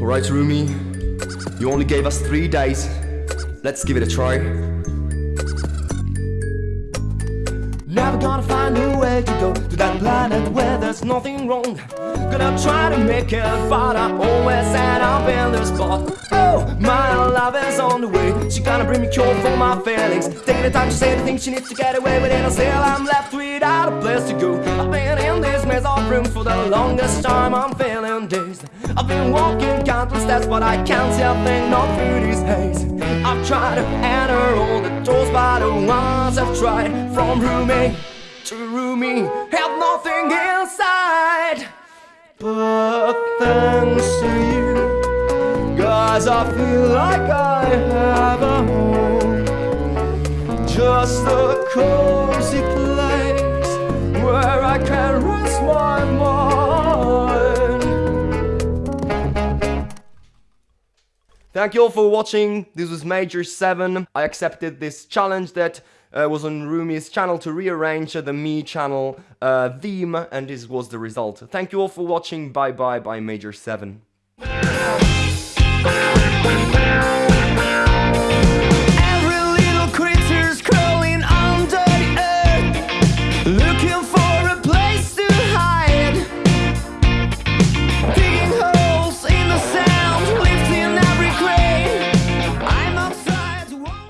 Alright, Rumi. You only gave us three days. Let's give it a try. Never gonna find a way to go to that planet where there's nothing wrong. Gonna try to make it, but I always end up in the spot. Oh, my love is on the way. She gonna bring me cure for my feelings. Taking the time to say the things she needs to get away with it. And still I'm left without a place to go. I've been in rooms for the longest time. I'm feeling dazed. I've been walking countless steps, but I can't see a thing not through this haze. I've tried to enter all the doors, but the ones I've tried from room to room E have nothing inside. But thanks to you, guys, I feel like I have a home. Just a cozy place Thank you all for watching. This was Major 7. I accepted this challenge that uh, was on Rumi's channel to rearrange the Mii channel uh, theme and this was the result. Thank you all for watching. Bye bye bye Major 7.